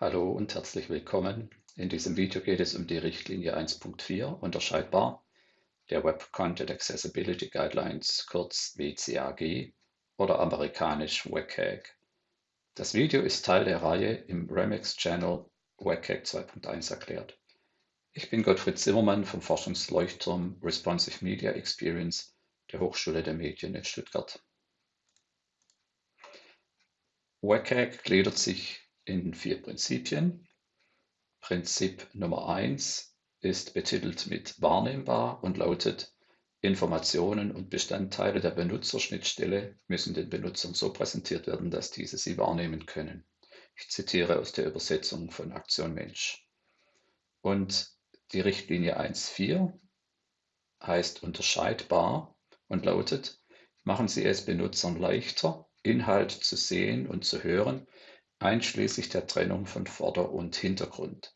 Hallo und herzlich willkommen. In diesem Video geht es um die Richtlinie 1.4, unterscheidbar, der Web Content Accessibility Guidelines, kurz WCAG oder amerikanisch WCAG. Das Video ist Teil der Reihe im Remix Channel WCAG 2.1 erklärt. Ich bin Gottfried Zimmermann vom Forschungsleuchtturm Responsive Media Experience der Hochschule der Medien in Stuttgart. WCAG gliedert sich in vier Prinzipien. Prinzip Nummer eins ist betitelt mit wahrnehmbar und lautet, Informationen und Bestandteile der Benutzerschnittstelle müssen den Benutzern so präsentiert werden, dass diese sie wahrnehmen können. Ich zitiere aus der Übersetzung von Aktion Mensch. Und die Richtlinie 1.4 heißt unterscheidbar und lautet, machen Sie es Benutzern leichter, Inhalt zu sehen und zu hören, einschließlich der Trennung von Vorder- und Hintergrund.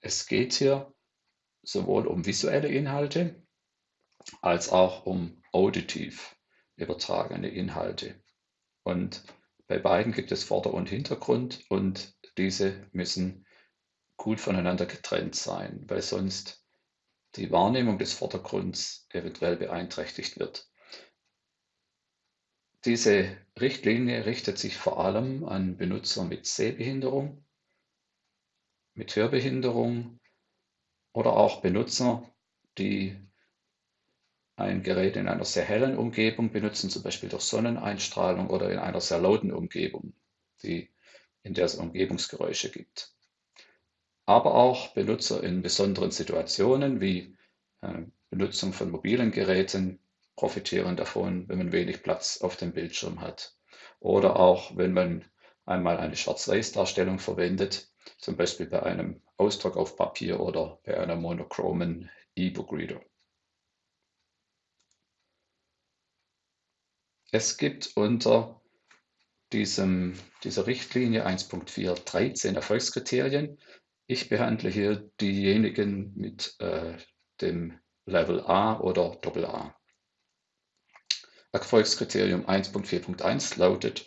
Es geht hier sowohl um visuelle Inhalte als auch um auditiv übertragene Inhalte. Und bei beiden gibt es Vorder- und Hintergrund und diese müssen gut voneinander getrennt sein, weil sonst die Wahrnehmung des Vordergrunds eventuell beeinträchtigt wird. Diese Richtlinie richtet sich vor allem an Benutzer mit Sehbehinderung, mit Hörbehinderung oder auch Benutzer, die ein Gerät in einer sehr hellen Umgebung benutzen, zum Beispiel durch Sonneneinstrahlung oder in einer sehr lauten Umgebung, die, in der es Umgebungsgeräusche gibt. Aber auch Benutzer in besonderen Situationen wie äh, Benutzung von mobilen Geräten, profitieren davon, wenn man wenig Platz auf dem Bildschirm hat. Oder auch, wenn man einmal eine Schwarz-Weiß-Darstellung verwendet, zum Beispiel bei einem Ausdruck auf Papier oder bei einer monochromen E-Book-Reader. Es gibt unter diesem, dieser Richtlinie 1.4 13 Erfolgskriterien. Ich behandle hier diejenigen mit äh, dem Level A oder AA. Erfolgskriterium 1.4.1 lautet,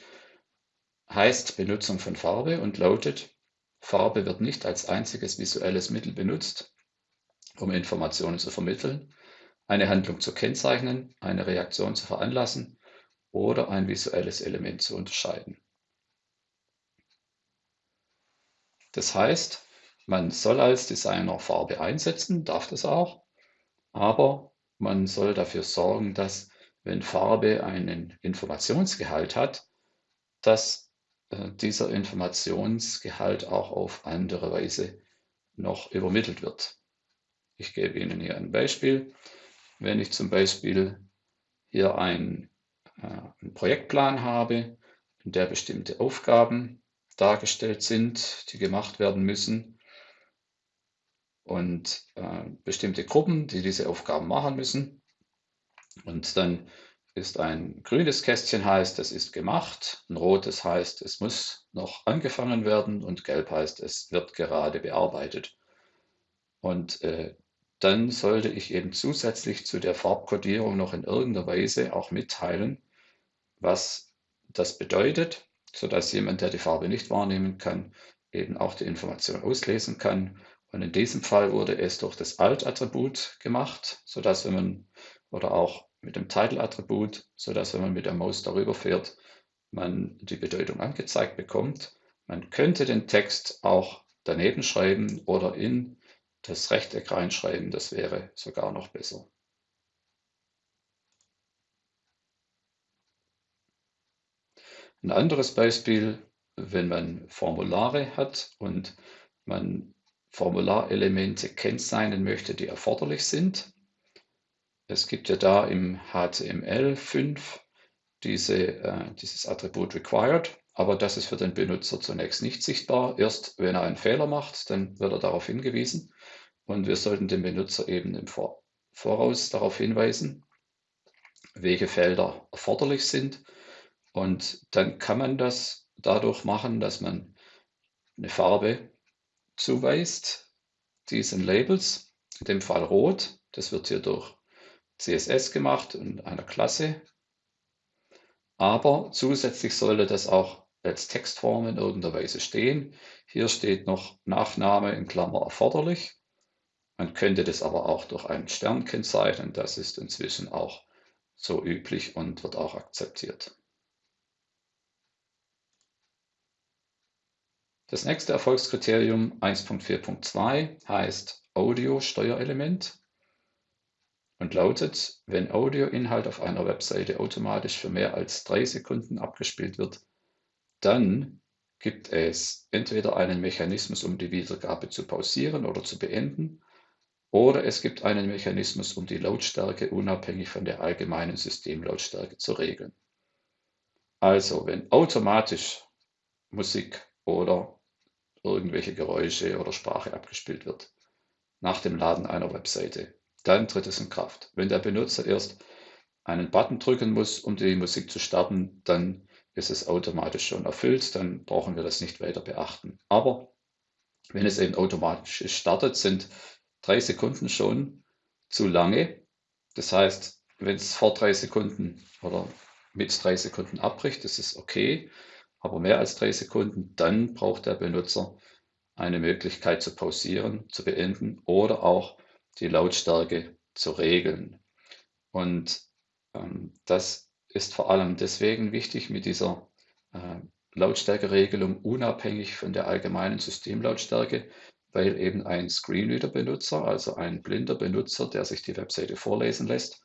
heißt Benutzung von Farbe und lautet, Farbe wird nicht als einziges visuelles Mittel benutzt, um Informationen zu vermitteln, eine Handlung zu kennzeichnen, eine Reaktion zu veranlassen oder ein visuelles Element zu unterscheiden. Das heißt, man soll als Designer Farbe einsetzen, darf das auch, aber man soll dafür sorgen, dass wenn Farbe einen Informationsgehalt hat, dass äh, dieser Informationsgehalt auch auf andere Weise noch übermittelt wird. Ich gebe Ihnen hier ein Beispiel. Wenn ich zum Beispiel hier ein, äh, einen Projektplan habe, in der bestimmte Aufgaben dargestellt sind, die gemacht werden müssen und äh, bestimmte Gruppen, die diese Aufgaben machen müssen, und dann ist ein grünes Kästchen heißt, es ist gemacht, ein rotes heißt, es muss noch angefangen werden und gelb heißt, es wird gerade bearbeitet. Und äh, dann sollte ich eben zusätzlich zu der Farbkodierung noch in irgendeiner Weise auch mitteilen, was das bedeutet, sodass jemand, der die Farbe nicht wahrnehmen kann, eben auch die Information auslesen kann. Und in diesem Fall wurde es durch das Alt-Attribut gemacht, sodass wenn man oder auch mit dem Title-Attribut, sodass wenn man mit der Maus darüber fährt, man die Bedeutung angezeigt bekommt. Man könnte den Text auch daneben schreiben oder in das Rechteck reinschreiben, das wäre sogar noch besser. Ein anderes Beispiel, wenn man Formulare hat und man Formularelemente kennzeichnen möchte, die erforderlich sind, es gibt ja da im HTML5 diese, äh, dieses Attribut required, aber das ist für den Benutzer zunächst nicht sichtbar. Erst wenn er einen Fehler macht, dann wird er darauf hingewiesen. Und wir sollten den Benutzer eben im Voraus darauf hinweisen, welche Felder erforderlich sind. Und dann kann man das dadurch machen, dass man eine Farbe zuweist, diesen Labels, in dem Fall rot. Das wird hier durch CSS gemacht in einer Klasse. Aber zusätzlich sollte das auch als Textform in irgendeiner Weise stehen. Hier steht noch Nachname in Klammer erforderlich. Man könnte das aber auch durch einen Stern kennzeichnen. Das ist inzwischen auch so üblich und wird auch akzeptiert. Das nächste Erfolgskriterium 1.4.2 heißt Audio-Steuerelement und lautet, wenn Audioinhalt auf einer Webseite automatisch für mehr als drei Sekunden abgespielt wird, dann gibt es entweder einen Mechanismus, um die Wiedergabe zu pausieren oder zu beenden, oder es gibt einen Mechanismus, um die Lautstärke unabhängig von der allgemeinen Systemlautstärke zu regeln. Also, wenn automatisch Musik oder irgendwelche Geräusche oder Sprache abgespielt wird nach dem Laden einer Webseite, dann tritt es in Kraft. Wenn der Benutzer erst einen Button drücken muss, um die Musik zu starten, dann ist es automatisch schon erfüllt, dann brauchen wir das nicht weiter beachten. Aber wenn es eben automatisch startet, sind drei Sekunden schon zu lange. Das heißt, wenn es vor drei Sekunden oder mit drei Sekunden abbricht, ist okay. Aber mehr als drei Sekunden, dann braucht der Benutzer eine Möglichkeit zu pausieren, zu beenden oder auch die Lautstärke zu regeln. Und ähm, das ist vor allem deswegen wichtig mit dieser äh, Lautstärkeregelung unabhängig von der allgemeinen Systemlautstärke, weil eben ein Screenreader-Benutzer, also ein blinder Benutzer, der sich die Webseite vorlesen lässt,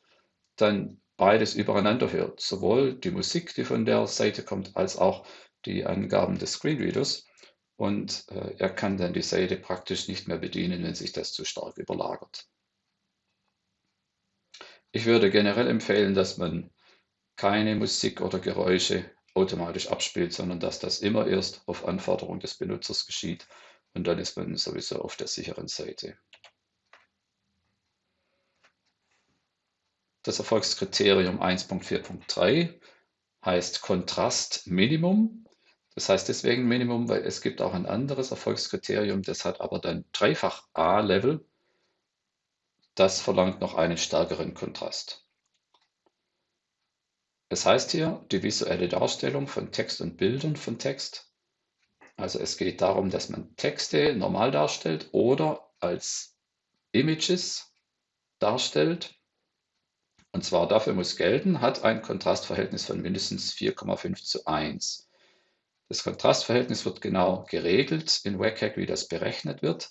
dann beides übereinander hört. Sowohl die Musik, die von der Seite kommt, als auch die Angaben des Screenreaders. Und äh, er kann dann die Seite praktisch nicht mehr bedienen, wenn sich das zu stark überlagert. Ich würde generell empfehlen, dass man keine Musik oder Geräusche automatisch abspielt, sondern dass das immer erst auf Anforderung des Benutzers geschieht und dann ist man sowieso auf der sicheren Seite. Das Erfolgskriterium 1.4.3 heißt Kontrastminimum. Das heißt deswegen Minimum, weil es gibt auch ein anderes Erfolgskriterium, das hat aber dann dreifach A-Level. Das verlangt noch einen stärkeren Kontrast. Es heißt hier die visuelle Darstellung von Text und Bildern von Text also es geht darum, dass man Texte normal darstellt oder als Images darstellt. Und zwar dafür muss gelten, hat ein Kontrastverhältnis von mindestens 4,5 zu 1. Das Kontrastverhältnis wird genau geregelt in WCAG, wie das berechnet wird.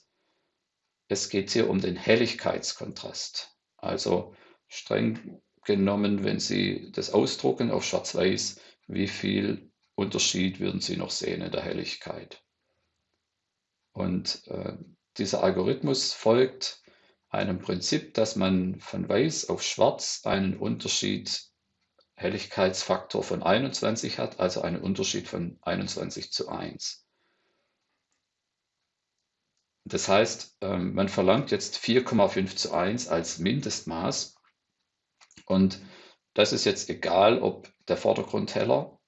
Es geht hier um den Helligkeitskontrast. Also streng genommen, wenn Sie das ausdrucken auf Schwarz-Weiß, wie viel Unterschied würden Sie noch sehen in der Helligkeit. Und äh, dieser Algorithmus folgt einem Prinzip, dass man von weiß auf schwarz einen Unterschied Helligkeitsfaktor von 21 hat, also einen Unterschied von 21 zu 1. Das heißt, ähm, man verlangt jetzt 4,5 zu 1 als Mindestmaß. Und das ist jetzt egal, ob der Vordergrundheller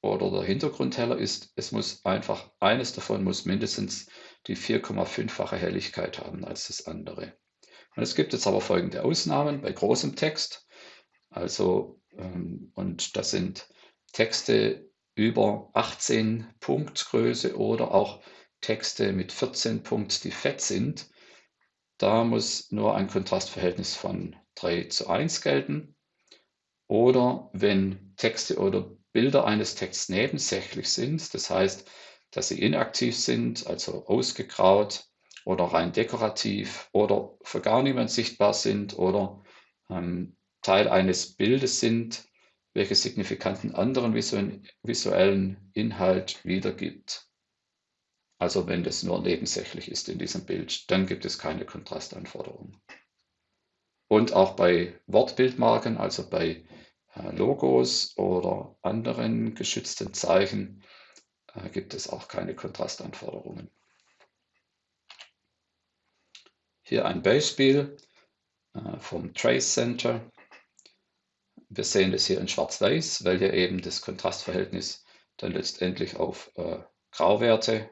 oder der Hintergrundheller ist, es muss einfach, eines davon muss mindestens die 4,5-fache Helligkeit haben als das andere. Und es gibt jetzt aber folgende Ausnahmen bei großem Text. Also, und das sind Texte über 18 Punkt Größe oder auch Texte mit 14 Punkt, die fett sind. Da muss nur ein Kontrastverhältnis von 3 zu 1 gelten. Oder wenn Texte oder Bilder eines Texts nebensächlich sind, das heißt, dass sie inaktiv sind, also ausgegraut oder rein dekorativ oder für gar niemand sichtbar sind oder ähm, Teil eines Bildes sind, welches signifikanten anderen visuellen Inhalt wiedergibt. Also wenn das nur nebensächlich ist in diesem Bild, dann gibt es keine Kontrastanforderungen. Und auch bei Wortbildmarken, also bei äh, Logos oder anderen geschützten Zeichen äh, gibt es auch keine Kontrastanforderungen. Hier ein Beispiel äh, vom Trace Center. Wir sehen das hier in Schwarz-Weiß, weil hier eben das Kontrastverhältnis dann letztendlich auf Grauwerte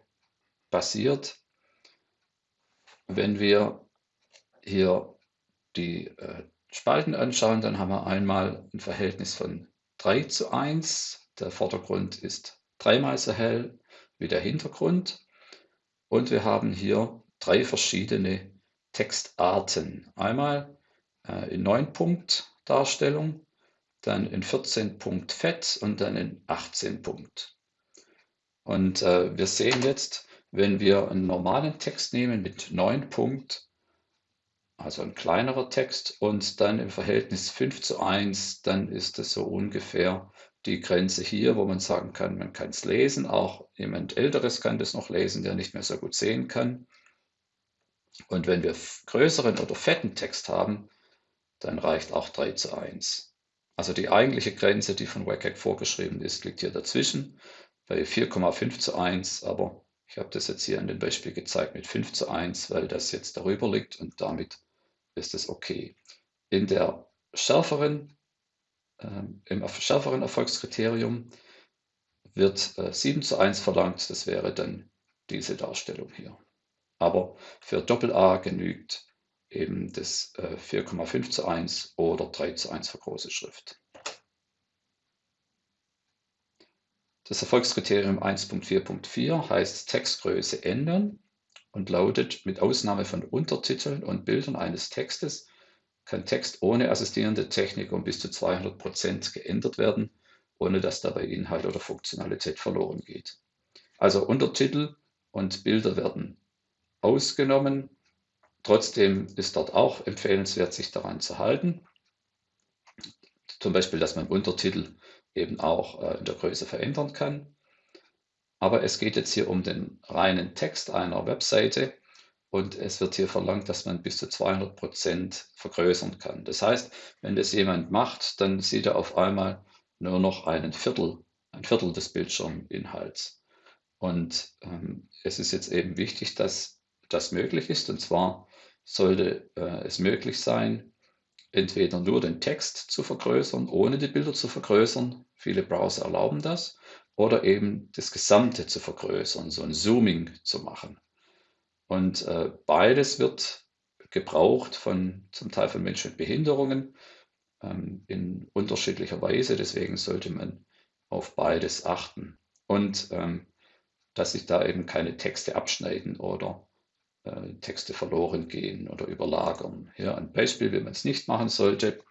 basiert. Wenn wir hier die Spalten anschauen, dann haben wir einmal ein Verhältnis von 3 zu 1. Der Vordergrund ist dreimal so hell wie der Hintergrund. Und wir haben hier drei verschiedene Textarten. Einmal äh, in 9 Punkt Darstellung, dann in 14 Punkt Fett und dann in 18 Punkt. Und äh, wir sehen jetzt, wenn wir einen normalen Text nehmen mit 9 Punkt, also ein kleinerer Text und dann im Verhältnis 5 zu 1, dann ist es so ungefähr die Grenze hier, wo man sagen kann, man kann es lesen. Auch jemand Älteres kann das noch lesen, der nicht mehr so gut sehen kann. Und wenn wir größeren oder fetten Text haben, dann reicht auch 3 zu 1. Also die eigentliche Grenze, die von WCAG vorgeschrieben ist, liegt hier dazwischen bei 4,5 zu 1, aber ich habe das jetzt hier an dem Beispiel gezeigt mit 5 zu 1, weil das jetzt darüber liegt und damit ist es okay. In der schärferen, äh, Im schärferen Erfolgskriterium wird äh, 7 zu 1 verlangt, das wäre dann diese Darstellung hier. Aber für Doppel-A genügt eben das äh, 4,5 zu 1 oder 3 zu 1 für große Schrift. Das Erfolgskriterium 1.4.4 heißt Textgröße ändern und lautet, mit Ausnahme von Untertiteln und Bildern eines Textes kann Text ohne assistierende Technik um bis zu 200 Prozent geändert werden, ohne dass dabei Inhalt oder Funktionalität verloren geht. Also Untertitel und Bilder werden ausgenommen. Trotzdem ist dort auch empfehlenswert, sich daran zu halten. Zum Beispiel, dass man Untertitel eben auch äh, in der Größe verändern kann. Aber es geht jetzt hier um den reinen Text einer Webseite und es wird hier verlangt, dass man bis zu 200 Prozent vergrößern kann. Das heißt, wenn das jemand macht, dann sieht er auf einmal nur noch einen Viertel, ein Viertel des Bildschirminhalts. Und ähm, es ist jetzt eben wichtig, dass das möglich ist. Und zwar sollte äh, es möglich sein, entweder nur den Text zu vergrößern, ohne die Bilder zu vergrößern. Viele Browser erlauben das oder eben das Gesamte zu vergrößern, so ein Zooming zu machen. Und äh, beides wird gebraucht von zum Teil von Menschen mit Behinderungen ähm, in unterschiedlicher Weise. Deswegen sollte man auf beides achten. Und ähm, dass sich da eben keine Texte abschneiden oder äh, Texte verloren gehen oder überlagern. Hier ein Beispiel, wie man es nicht machen sollte.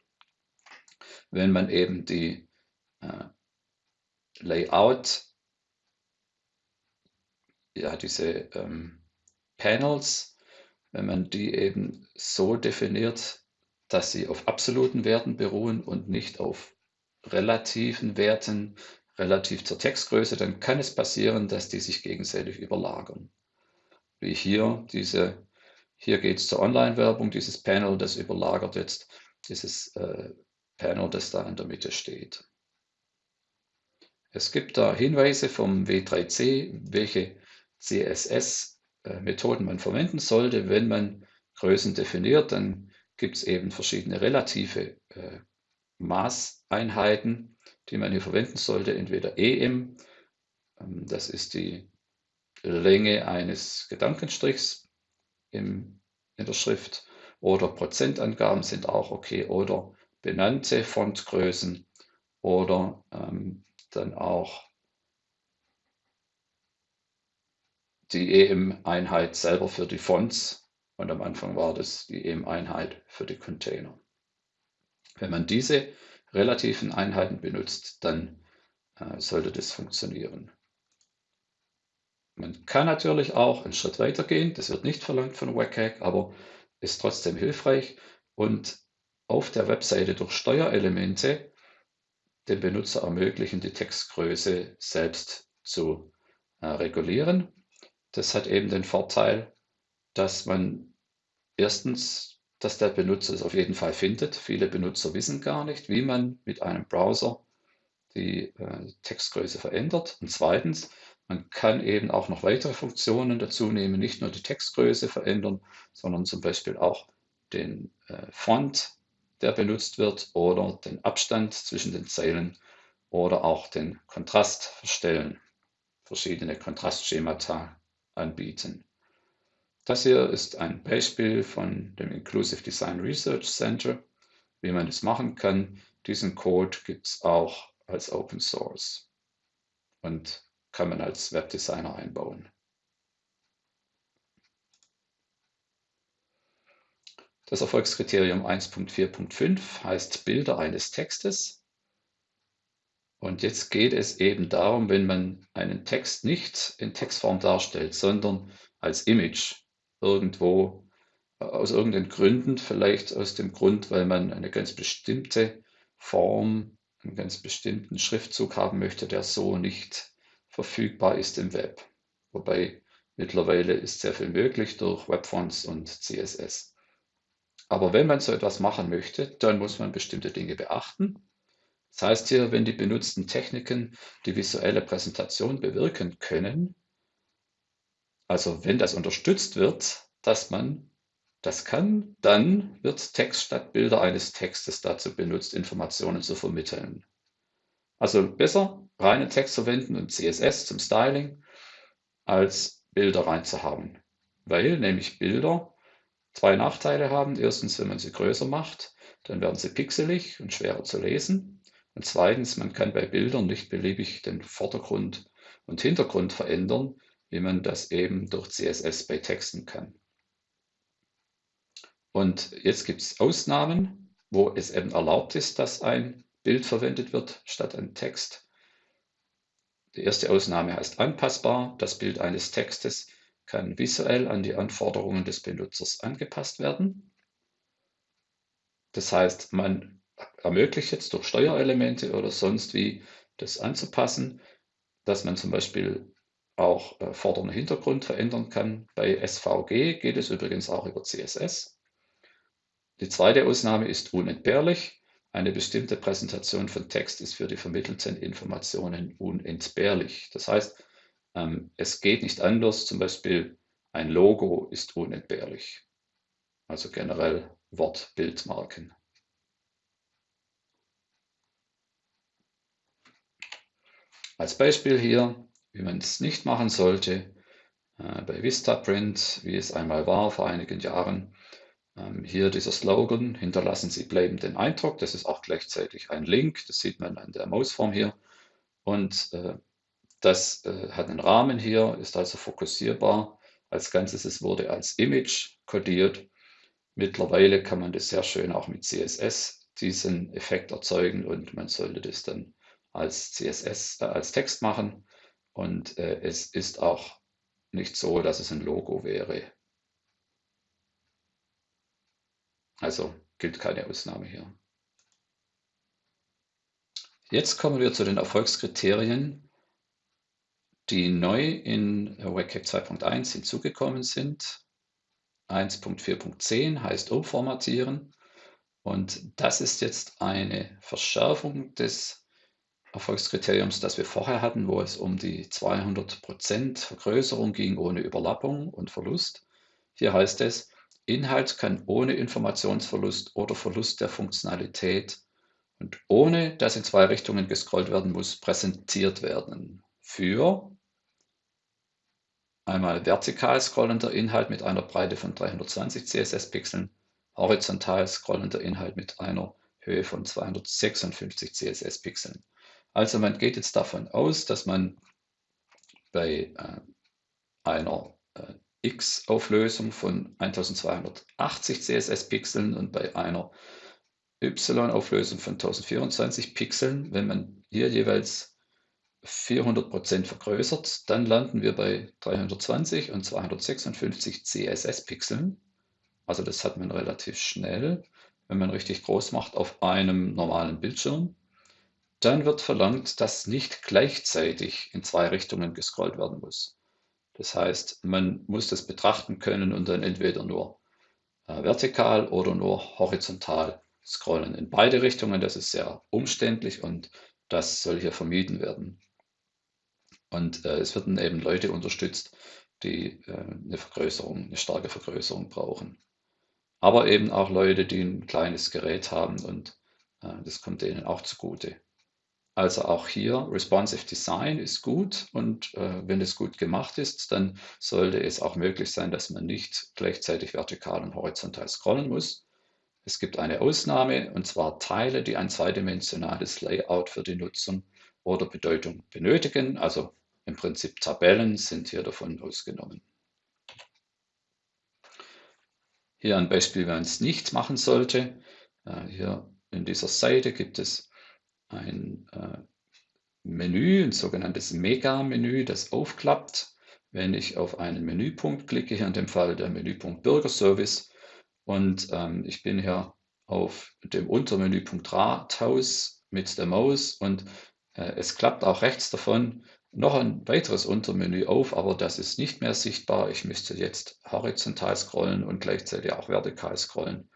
Wenn man eben die äh, Layout, ja, diese ähm, Panels, wenn man die eben so definiert, dass sie auf absoluten Werten beruhen und nicht auf relativen Werten relativ zur Textgröße, dann kann es passieren, dass die sich gegenseitig überlagern. Wie hier diese, hier geht es zur Online-Werbung, dieses Panel, das überlagert jetzt dieses äh, Panel, das da in der Mitte steht. Es gibt da Hinweise vom W3C, welche CSS-Methoden man verwenden sollte. Wenn man Größen definiert, dann gibt es eben verschiedene relative äh, Maßeinheiten, die man hier verwenden sollte. Entweder EM, ähm, das ist die Länge eines Gedankenstrichs im, in der Schrift, oder Prozentangaben sind auch okay, oder benannte Fontgrößen oder ähm, dann auch die EM-Einheit selber für die Fonts und am Anfang war das die EM-Einheit für die Container. Wenn man diese relativen Einheiten benutzt, dann äh, sollte das funktionieren. Man kann natürlich auch einen Schritt weiter gehen, das wird nicht verlangt von WCAG, aber ist trotzdem hilfreich und auf der Webseite durch Steuerelemente dem Benutzer ermöglichen, die Textgröße selbst zu äh, regulieren. Das hat eben den Vorteil, dass man erstens, dass der Benutzer es auf jeden Fall findet. Viele Benutzer wissen gar nicht, wie man mit einem Browser die äh, Textgröße verändert. Und zweitens, man kann eben auch noch weitere Funktionen dazu nehmen, nicht nur die Textgröße verändern, sondern zum Beispiel auch den äh, Font der benutzt wird oder den Abstand zwischen den Zeilen oder auch den Kontrast verstellen, verschiedene Kontrastschemata anbieten. Das hier ist ein Beispiel von dem Inclusive Design Research Center, wie man das machen kann. Diesen Code gibt es auch als Open Source. Und kann man als Webdesigner einbauen. Das Erfolgskriterium 1.4.5 heißt Bilder eines Textes. Und jetzt geht es eben darum, wenn man einen Text nicht in Textform darstellt, sondern als Image irgendwo aus irgendeinen Gründen, vielleicht aus dem Grund, weil man eine ganz bestimmte Form, einen ganz bestimmten Schriftzug haben möchte, der so nicht verfügbar ist im Web. Wobei mittlerweile ist sehr viel möglich durch Webfonts und CSS. Aber wenn man so etwas machen möchte, dann muss man bestimmte Dinge beachten. Das heißt hier, wenn die benutzten Techniken die visuelle Präsentation bewirken können, also wenn das unterstützt wird, dass man das kann, dann wird Text statt Bilder eines Textes dazu benutzt, Informationen zu vermitteln. Also besser reinen Text verwenden und CSS zum Styling, als Bilder reinzuhaben. Weil nämlich Bilder zwei Nachteile haben. Erstens, wenn man sie größer macht, dann werden sie pixelig und schwerer zu lesen. Und zweitens, man kann bei Bildern nicht beliebig den Vordergrund und Hintergrund verändern, wie man das eben durch CSS bei Texten kann. Und jetzt gibt es Ausnahmen, wo es eben erlaubt ist, dass ein Bild verwendet wird statt ein Text. Die erste Ausnahme heißt anpassbar. Das Bild eines Textes kann visuell an die Anforderungen des Benutzers angepasst werden. Das heißt, man ermöglicht jetzt durch Steuerelemente oder sonst wie das anzupassen, dass man zum Beispiel auch äh, und Hintergrund verändern kann. Bei SVG geht es übrigens auch über CSS. Die zweite Ausnahme ist unentbehrlich. Eine bestimmte Präsentation von Text ist für die vermittelten Informationen unentbehrlich. Das heißt, ähm, es geht nicht anders. Zum Beispiel ein Logo ist unentbehrlich. Also generell Wortbildmarken. Als Beispiel hier, wie man es nicht machen sollte, äh, bei Vistaprint, wie es einmal war vor einigen Jahren. Ähm, hier dieser Slogan, hinterlassen Sie bleibenden Eindruck. Das ist auch gleichzeitig ein Link, das sieht man an der Mausform hier. Und äh, das äh, hat einen Rahmen hier, ist also fokussierbar. Als Ganzes es wurde als Image kodiert. Mittlerweile kann man das sehr schön auch mit CSS diesen Effekt erzeugen und man sollte das dann als CSS, äh, als Text machen. Und äh, es ist auch nicht so, dass es ein Logo wäre. Also gilt keine Ausnahme hier. Jetzt kommen wir zu den Erfolgskriterien, die neu in WCAG 2.1 hinzugekommen sind. 1.4.10 heißt umformatieren und das ist jetzt eine Verschärfung des Erfolgskriteriums, das wir vorher hatten, wo es um die 200% Vergrößerung ging ohne Überlappung und Verlust. Hier heißt es, Inhalt kann ohne Informationsverlust oder Verlust der Funktionalität und ohne dass in zwei Richtungen gescrollt werden muss, präsentiert werden. Für einmal vertikal scrollender Inhalt mit einer Breite von 320 CSS-Pixeln, horizontal scrollender Inhalt mit einer Höhe von 256 CSS-Pixeln. Also man geht jetzt davon aus, dass man bei äh, einer äh, X-Auflösung von 1280 CSS-Pixeln und bei einer Y-Auflösung von 1024 Pixeln, wenn man hier jeweils 400% vergrößert, dann landen wir bei 320 und 256 CSS-Pixeln. Also das hat man relativ schnell, wenn man richtig groß macht auf einem normalen Bildschirm. Dann wird verlangt, dass nicht gleichzeitig in zwei Richtungen gescrollt werden muss. Das heißt, man muss das betrachten können und dann entweder nur äh, vertikal oder nur horizontal scrollen. In beide Richtungen, das ist sehr umständlich und das soll hier vermieden werden. Und äh, es werden eben Leute unterstützt, die äh, eine Vergrößerung, eine starke Vergrößerung brauchen. Aber eben auch Leute, die ein kleines Gerät haben und äh, das kommt denen auch zugute. Also auch hier Responsive Design ist gut und äh, wenn es gut gemacht ist, dann sollte es auch möglich sein, dass man nicht gleichzeitig vertikal und horizontal scrollen muss. Es gibt eine Ausnahme und zwar Teile, die ein zweidimensionales Layout für die Nutzung oder Bedeutung benötigen. Also im Prinzip Tabellen sind hier davon ausgenommen. Hier ein Beispiel, wie man es nicht machen sollte. Äh, hier in dieser Seite gibt es ein äh, Menü, ein sogenanntes Mega-Menü, das aufklappt. Wenn ich auf einen Menüpunkt klicke, hier in dem Fall der Menüpunkt Bürgerservice, und ähm, ich bin hier auf dem Untermenüpunkt Rathaus mit der Maus und äh, es klappt auch rechts davon noch ein weiteres Untermenü auf, aber das ist nicht mehr sichtbar. Ich müsste jetzt horizontal scrollen und gleichzeitig auch vertikal scrollen,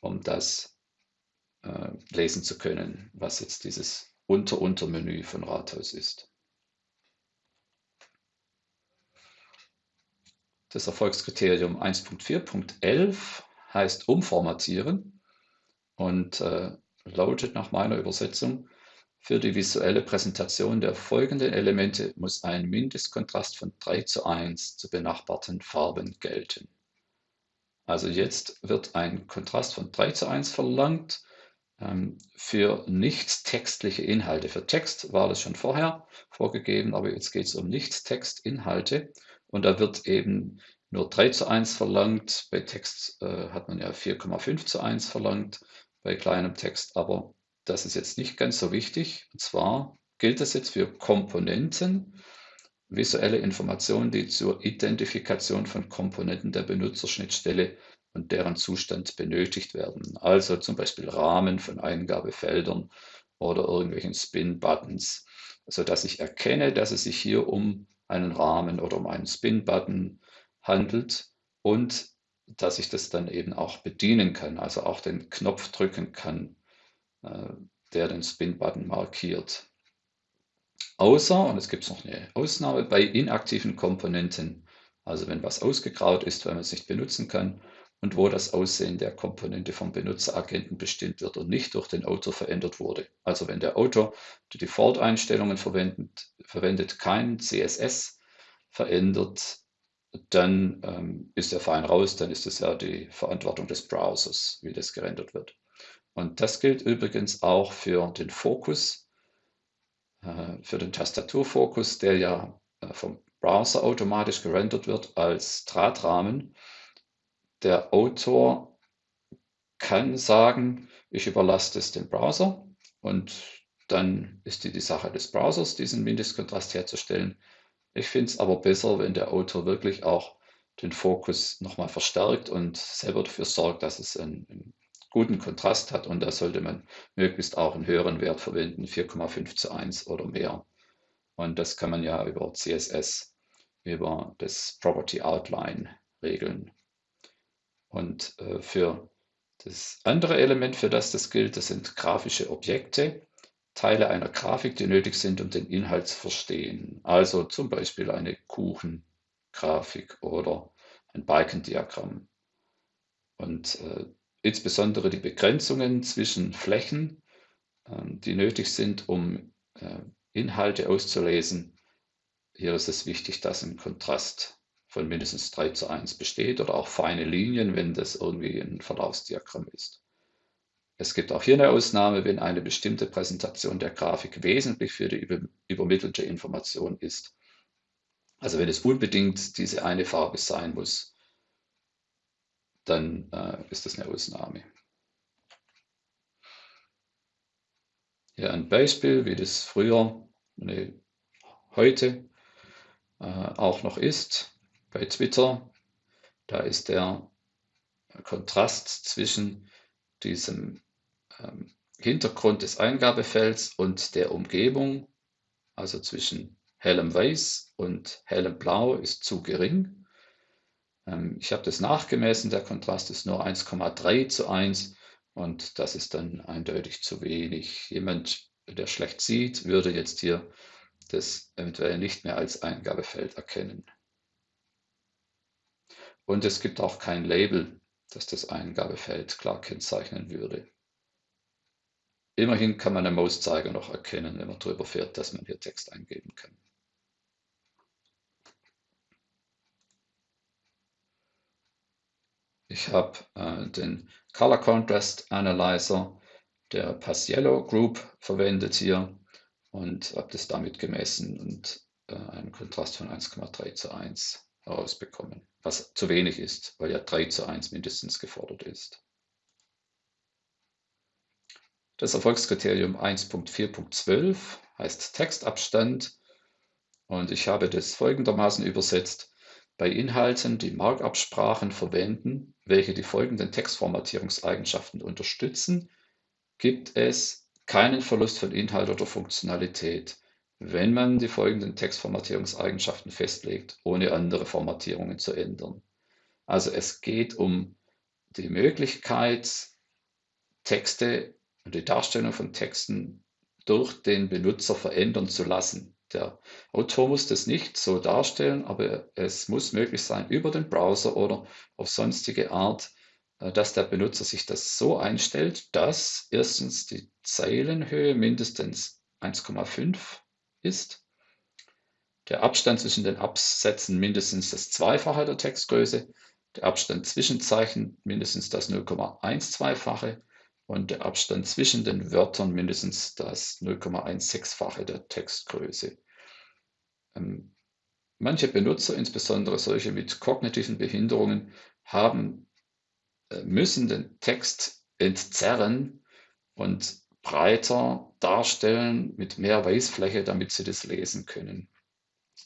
um das äh, lesen zu können, was jetzt dieses Unter-Untermenü von Rathaus ist. Das Erfolgskriterium 1.4.11 heißt umformatieren und äh, lautet nach meiner Übersetzung, für die visuelle Präsentation der folgenden Elemente muss ein Mindestkontrast von 3 zu 1 zu benachbarten Farben gelten. Also jetzt wird ein Kontrast von 3 zu 1 verlangt für nicht textliche Inhalte. Für Text war das schon vorher vorgegeben, aber jetzt geht es um Nicht-Text-Inhalte und da wird eben nur 3 zu 1 verlangt. Bei Text äh, hat man ja 4,5 zu 1 verlangt, bei kleinem Text aber das ist jetzt nicht ganz so wichtig. Und zwar gilt das jetzt für Komponenten, visuelle Informationen, die zur Identifikation von Komponenten der Benutzerschnittstelle und deren Zustand benötigt werden. Also zum Beispiel Rahmen von Eingabefeldern oder irgendwelchen Spin-Buttons, sodass ich erkenne, dass es sich hier um einen Rahmen oder um einen Spin-Button handelt und dass ich das dann eben auch bedienen kann, also auch den Knopf drücken kann äh, der den Spin-Button markiert. Außer, und es gibt noch eine Ausnahme, bei inaktiven Komponenten, also wenn was ausgegraut ist, weil man es nicht benutzen kann und wo das Aussehen der Komponente vom Benutzeragenten bestimmt wird und nicht durch den Autor verändert wurde. Also wenn der Autor die Default-Einstellungen verwendet, verwendet, kein CSS verändert, dann ähm, ist er fein raus, dann ist es ja die Verantwortung des Browsers, wie das gerendert wird. Und das gilt übrigens auch für den Fokus, äh, für den Tastaturfokus, der ja äh, vom Browser automatisch gerendert wird als Drahtrahmen. Der Autor kann sagen, ich überlasse es dem Browser und dann ist die, die Sache des Browsers, diesen Mindestkontrast herzustellen. Ich finde es aber besser, wenn der Autor wirklich auch den Fokus nochmal verstärkt und selber dafür sorgt, dass es ein, ein guten Kontrast hat und da sollte man möglichst auch einen höheren Wert verwenden, 4,5 zu 1 oder mehr. Und das kann man ja über CSS, über das Property Outline regeln. Und äh, für das andere Element, für das das gilt, das sind grafische Objekte, Teile einer Grafik, die nötig sind, um den Inhalt zu verstehen. Also zum Beispiel eine Kuchengrafik oder ein Balkendiagramm. Und äh, insbesondere die Begrenzungen zwischen Flächen, ähm, die nötig sind, um äh, Inhalte auszulesen. Hier ist es wichtig, dass ein Kontrast von mindestens 3 zu 1 besteht oder auch feine Linien, wenn das irgendwie ein Verlaufsdiagramm ist. Es gibt auch hier eine Ausnahme, wenn eine bestimmte Präsentation der Grafik wesentlich für die übermittelte Information ist. Also wenn es unbedingt diese eine Farbe sein muss, dann äh, ist das eine Ausnahme. Hier ein Beispiel, wie das früher, nee, heute äh, auch noch ist bei Twitter. Da ist der Kontrast zwischen diesem ähm, Hintergrund des Eingabefelds und der Umgebung, also zwischen hellem Weiß und hellem Blau, ist zu gering. Ähm, ich habe das nachgemessen, der Kontrast ist nur 1,3 zu 1 und das ist dann eindeutig zu wenig. Jemand, der schlecht sieht, würde jetzt hier das eventuell nicht mehr als Eingabefeld erkennen. Und es gibt auch kein Label, das das Eingabefeld klar kennzeichnen würde. Immerhin kann man am Mauszeiger noch erkennen, wenn man darüber fährt, dass man hier Text eingeben kann. Ich habe äh, den Color Contrast Analyzer der Paciello Group verwendet hier und habe das damit gemessen. Und äh, einen Kontrast von 1,3 zu 1 herausbekommen, was zu wenig ist, weil ja 3 zu 1 mindestens gefordert ist. Das Erfolgskriterium 1.4.12 heißt Textabstand und ich habe das folgendermaßen übersetzt. Bei Inhalten, die Markup-Sprachen verwenden, welche die folgenden Textformatierungseigenschaften unterstützen, gibt es keinen Verlust von Inhalt oder Funktionalität, wenn man die folgenden Textformatierungseigenschaften festlegt, ohne andere Formatierungen zu ändern. Also es geht um die Möglichkeit, Texte und die Darstellung von Texten durch den Benutzer verändern zu lassen. Der Autor muss das nicht so darstellen, aber es muss möglich sein, über den Browser oder auf sonstige Art, äh, dass der Benutzer sich das so einstellt, dass erstens die Zeilenhöhe mindestens 1,5 ist, der Abstand zwischen den Absätzen mindestens das Zweifache der Textgröße, der Abstand zwischen Zeichen mindestens das 0,12-fache und der Abstand zwischen den Wörtern mindestens das 0,16-fache der Textgröße. Ähm, manche Benutzer, insbesondere solche mit kognitiven Behinderungen, haben, äh, müssen den Text entzerren und breiter darstellen mit mehr Weißfläche, damit sie das lesen können.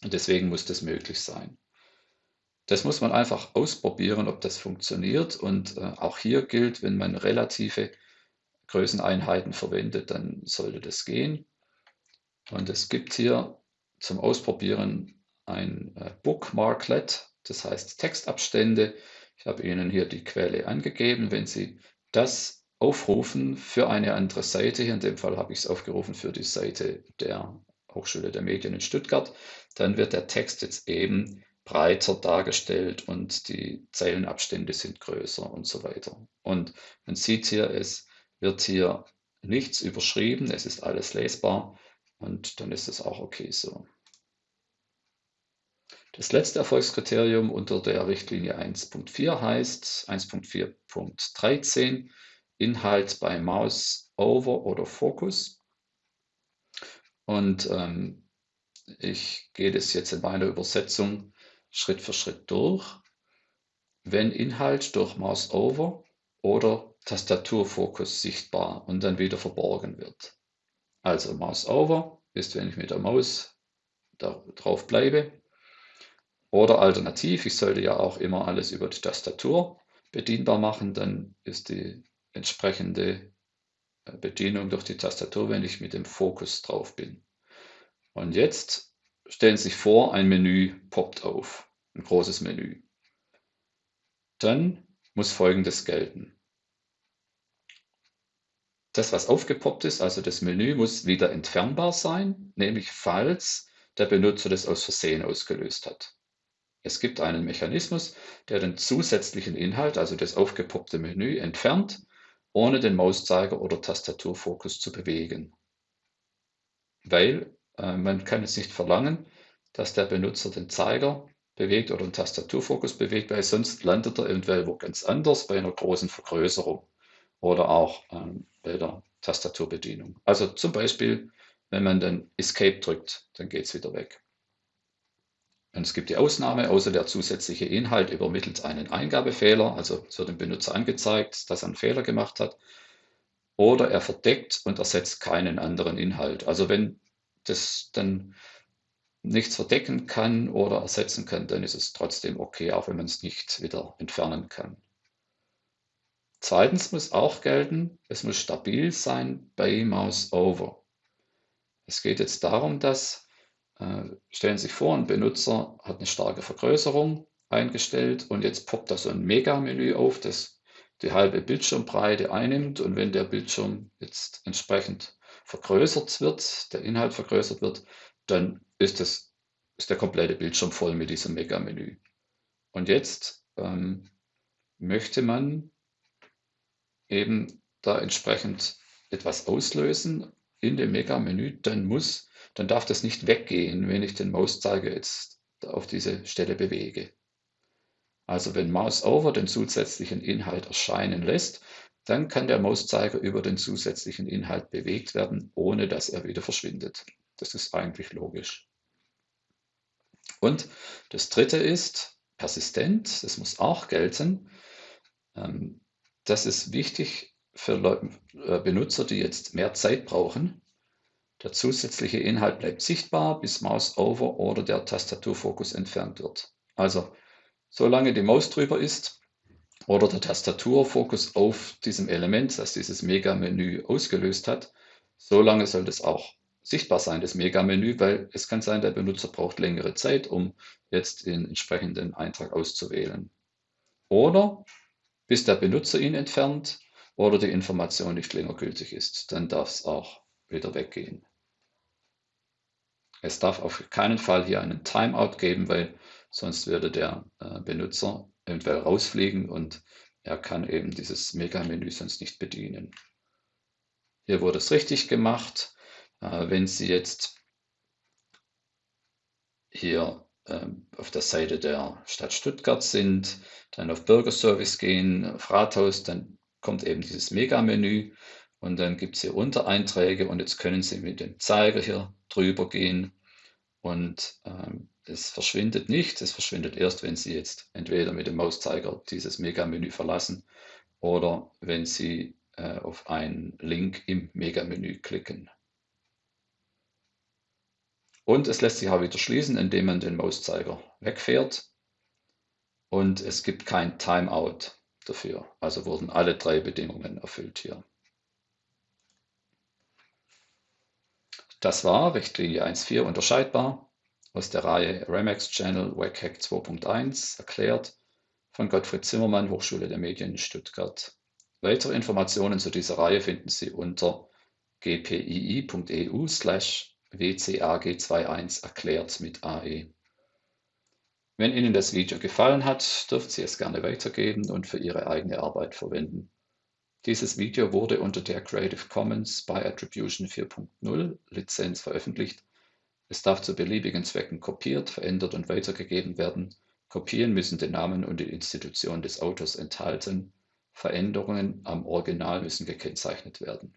Und deswegen muss das möglich sein. Das muss man einfach ausprobieren, ob das funktioniert. Und äh, auch hier gilt, wenn man relative Größeneinheiten verwendet, dann sollte das gehen. Und es gibt hier zum Ausprobieren ein äh, Bookmarklet, das heißt Textabstände. Ich habe Ihnen hier die Quelle angegeben. Wenn Sie das aufrufen für eine andere Seite. Hier in dem Fall habe ich es aufgerufen für die Seite der Hochschule der Medien in Stuttgart. Dann wird der Text jetzt eben breiter dargestellt und die Zeilenabstände sind größer und so weiter. Und man sieht hier, es wird hier nichts überschrieben, es ist alles lesbar und dann ist es auch okay so. Das letzte Erfolgskriterium unter der Richtlinie 1.4 heißt 1.4.13 Inhalt bei Mouse Over oder Focus. Und ähm, ich gehe das jetzt in meiner Übersetzung Schritt für Schritt durch. Wenn Inhalt durch Mouse Over oder Tastaturfokus sichtbar und dann wieder verborgen wird. Also Mouse Over ist, wenn ich mit der Maus da drauf bleibe. Oder alternativ, ich sollte ja auch immer alles über die Tastatur bedienbar machen, dann ist die entsprechende äh, Bedienung durch die Tastatur, wenn ich mit dem Fokus drauf bin. Und jetzt stellen Sie sich vor, ein Menü poppt auf, ein großes Menü. Dann muss Folgendes gelten. Das, was aufgepoppt ist, also das Menü, muss wieder entfernbar sein, nämlich falls der Benutzer das aus Versehen ausgelöst hat. Es gibt einen Mechanismus, der den zusätzlichen Inhalt, also das aufgepoppte Menü, entfernt ohne den Mauszeiger oder Tastaturfokus zu bewegen. Weil äh, man kann jetzt nicht verlangen, dass der Benutzer den Zeiger bewegt oder den Tastaturfokus bewegt, weil sonst landet er eventuell wo ganz anders bei einer großen Vergrößerung oder auch ähm, bei der Tastaturbedienung. Also zum Beispiel, wenn man dann Escape drückt, dann geht es wieder weg. Und es gibt die Ausnahme, außer der zusätzliche Inhalt übermittelt einen Eingabefehler, also es wird dem Benutzer angezeigt, dass er einen Fehler gemacht hat, oder er verdeckt und ersetzt keinen anderen Inhalt. Also wenn das dann nichts verdecken kann oder ersetzen kann, dann ist es trotzdem okay, auch wenn man es nicht wieder entfernen kann. Zweitens muss auch gelten, es muss stabil sein bei Mouse Over. Es geht jetzt darum, dass stellen Sie sich vor, ein Benutzer hat eine starke Vergrößerung eingestellt und jetzt poppt da so ein Mega-Menü auf, das die halbe Bildschirmbreite einnimmt und wenn der Bildschirm jetzt entsprechend vergrößert wird, der Inhalt vergrößert wird, dann ist, das, ist der komplette Bildschirm voll mit diesem Mega-Menü. Und jetzt ähm, möchte man eben da entsprechend etwas auslösen in dem Mega-Menü, dann muss dann darf das nicht weggehen, wenn ich den Mauszeiger jetzt auf diese Stelle bewege. Also wenn Mouse Over den zusätzlichen Inhalt erscheinen lässt, dann kann der Mauszeiger über den zusätzlichen Inhalt bewegt werden, ohne dass er wieder verschwindet. Das ist eigentlich logisch. Und das dritte ist persistent, das muss auch gelten. Ähm, das ist wichtig für äh, Benutzer, die jetzt mehr Zeit brauchen. Der zusätzliche Inhalt bleibt sichtbar, bis Mouse over oder der Tastaturfokus entfernt wird. Also, solange die Maus drüber ist oder der Tastaturfokus auf diesem Element, das dieses Mega-Menü ausgelöst hat, solange soll das auch sichtbar sein, das Mega-Menü, weil es kann sein, der Benutzer braucht längere Zeit, um jetzt den entsprechenden Eintrag auszuwählen. Oder bis der Benutzer ihn entfernt oder die Information nicht länger gültig ist. Dann darf es auch wieder weggehen. Es darf auf keinen Fall hier einen Timeout geben, weil sonst würde der äh, Benutzer eventuell rausfliegen und er kann eben dieses Mega-Menü sonst nicht bedienen. Hier wurde es richtig gemacht. Äh, wenn Sie jetzt hier ähm, auf der Seite der Stadt Stuttgart sind, dann auf Bürgerservice gehen, auf Rathaus, dann kommt eben dieses Mega-Menü und dann gibt es hier Untereinträge und jetzt können Sie mit dem Zeiger hier drüber gehen und ähm, es verschwindet nicht, es verschwindet erst, wenn Sie jetzt entweder mit dem Mauszeiger dieses Mega-Menü verlassen oder wenn Sie äh, auf einen Link im Mega-Menü klicken. Und es lässt sich auch wieder schließen, indem man den Mauszeiger wegfährt. Und es gibt kein Timeout dafür. Also wurden alle drei Bedingungen erfüllt hier. Das war Richtlinie 1.4 unterscheidbar aus der Reihe Remax Channel WCAG 2.1 erklärt von Gottfried Zimmermann, Hochschule der Medien Stuttgart. Weitere Informationen zu dieser Reihe finden Sie unter gpii.eu slash WCAG21 erklärt mit AE. Wenn Ihnen das Video gefallen hat, dürfen Sie es gerne weitergeben und für Ihre eigene Arbeit verwenden. Dieses Video wurde unter der Creative Commons by Attribution 4.0 Lizenz veröffentlicht. Es darf zu beliebigen Zwecken kopiert, verändert und weitergegeben werden. Kopien müssen den Namen und die Institution des Autors enthalten. Veränderungen am Original müssen gekennzeichnet werden.